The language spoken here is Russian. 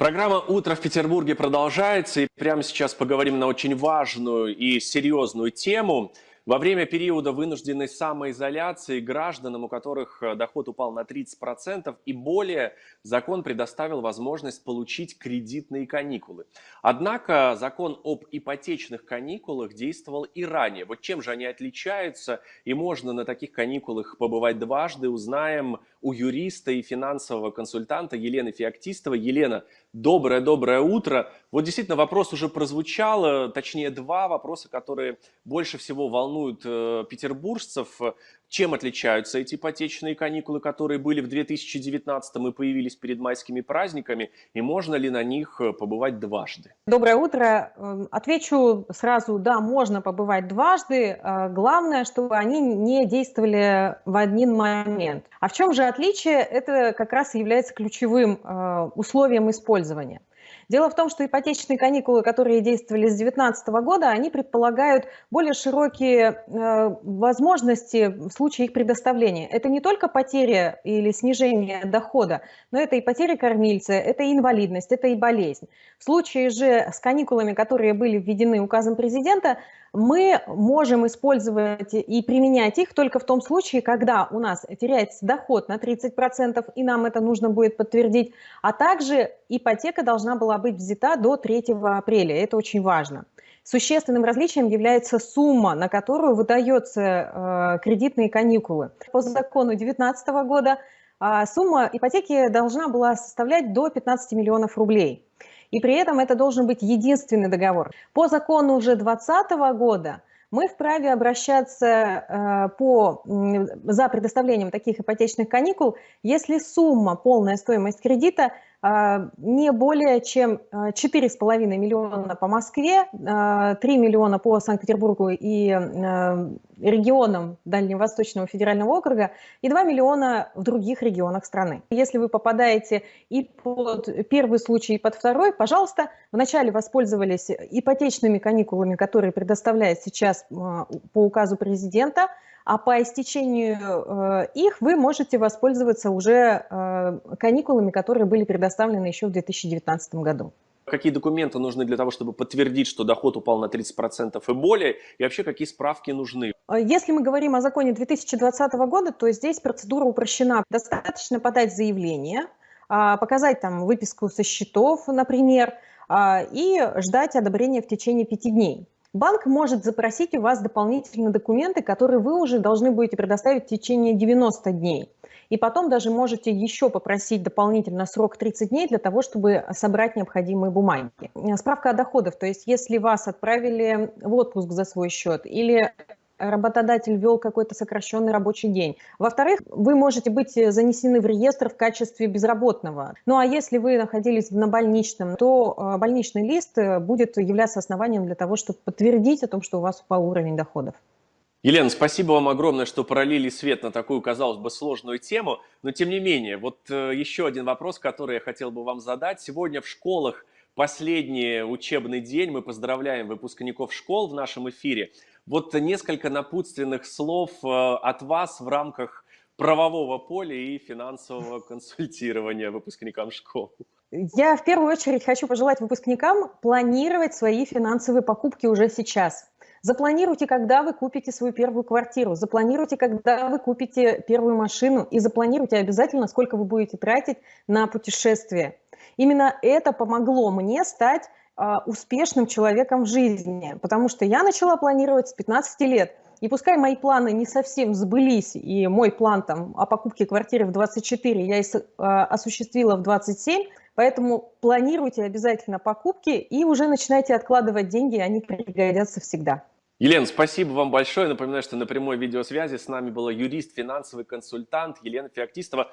Программа «Утро в Петербурге» продолжается, и прямо сейчас поговорим на очень важную и серьезную тему – во время периода вынужденной самоизоляции гражданам, у которых э, доход упал на 30% и более, закон предоставил возможность получить кредитные каникулы. Однако закон об ипотечных каникулах действовал и ранее. Вот чем же они отличаются и можно на таких каникулах побывать дважды, узнаем у юриста и финансового консультанта Елены Феоктистовой. Елена, доброе-доброе утро. Вот действительно вопрос уже прозвучал, точнее два вопроса, которые больше всего волнуют э, петербуржцев. Чем отличаются эти ипотечные каникулы, которые были в 2019 и появились перед майскими праздниками, и можно ли на них э, побывать дважды? Доброе утро. Эм, отвечу сразу, да, можно побывать дважды. Э, главное, чтобы они не действовали в один момент. А в чем же отличие? Это как раз является ключевым э, условием использования. Дело в том, что ипотечные каникулы, которые действовали с 2019 года, они предполагают более широкие э, возможности в случае их предоставления. Это не только потеря или снижение дохода, но это и потеря кормильца, это и инвалидность, это и болезнь. В случае же с каникулами, которые были введены указом президента, мы можем использовать и применять их только в том случае, когда у нас теряется доход на 30%, и нам это нужно будет подтвердить, а также ипотека должна была быть взята до 3 апреля. Это очень важно. Существенным различием является сумма, на которую выдаются э, кредитные каникулы. По закону 2019 года сумма ипотеки должна была составлять до 15 миллионов рублей и при этом это должен быть единственный договор. По закону уже 2020 года мы вправе обращаться э, по, за предоставлением таких ипотечных каникул, если сумма, полная стоимость кредита а, не более чем 4,5 а, миллиона по Москве, 3 а, миллиона по Санкт-Петербургу и регионам Дальневосточного федерального округа и 2 миллиона в других регионах страны. Если вы попадаете и под первый случай, и под второй, пожалуйста, вначале воспользовались ипотечными каникулами, которые предоставляет сейчас по указу президента – а по истечению э, их вы можете воспользоваться уже э, каникулами, которые были предоставлены еще в 2019 году. Какие документы нужны для того, чтобы подтвердить, что доход упал на 30% и более, и вообще какие справки нужны? Э, если мы говорим о законе 2020 года, то здесь процедура упрощена. Достаточно подать заявление, а, показать там выписку со счетов, например, а, и ждать одобрения в течение пяти дней. Банк может запросить у вас дополнительные документы, которые вы уже должны будете предоставить в течение 90 дней. И потом даже можете еще попросить дополнительно срок 30 дней для того, чтобы собрать необходимые бумаги. Справка о доходах, то есть если вас отправили в отпуск за свой счет или работодатель ввел какой-то сокращенный рабочий день. Во-вторых, вы можете быть занесены в реестр в качестве безработного. Ну а если вы находились на больничном, то э, больничный лист э, будет являться основанием для того, чтобы подтвердить о том, что у вас упал уровень доходов. Елена, спасибо вам огромное, что пролили свет на такую, казалось бы, сложную тему. Но тем не менее, вот э, еще один вопрос, который я хотел бы вам задать. Сегодня в школах последний учебный день. Мы поздравляем выпускников школ в нашем эфире. Вот несколько напутственных слов э, от вас в рамках правового поля и финансового консультирования выпускникам школ. Я в первую очередь хочу пожелать выпускникам планировать свои финансовые покупки уже сейчас. Запланируйте, когда вы купите свою первую квартиру, запланируйте, когда вы купите первую машину и запланируйте обязательно, сколько вы будете тратить на путешествие. Именно это помогло мне стать успешным человеком в жизни, потому что я начала планировать с 15 лет. И пускай мои планы не совсем сбылись, и мой план там, о покупке квартиры в 24 я а, осуществила в 27, поэтому планируйте обязательно покупки и уже начинайте откладывать деньги, они пригодятся всегда. Елена, спасибо вам большое. Напоминаю, что на прямой видеосвязи с нами была юрист, финансовый консультант Елена Феоктистова.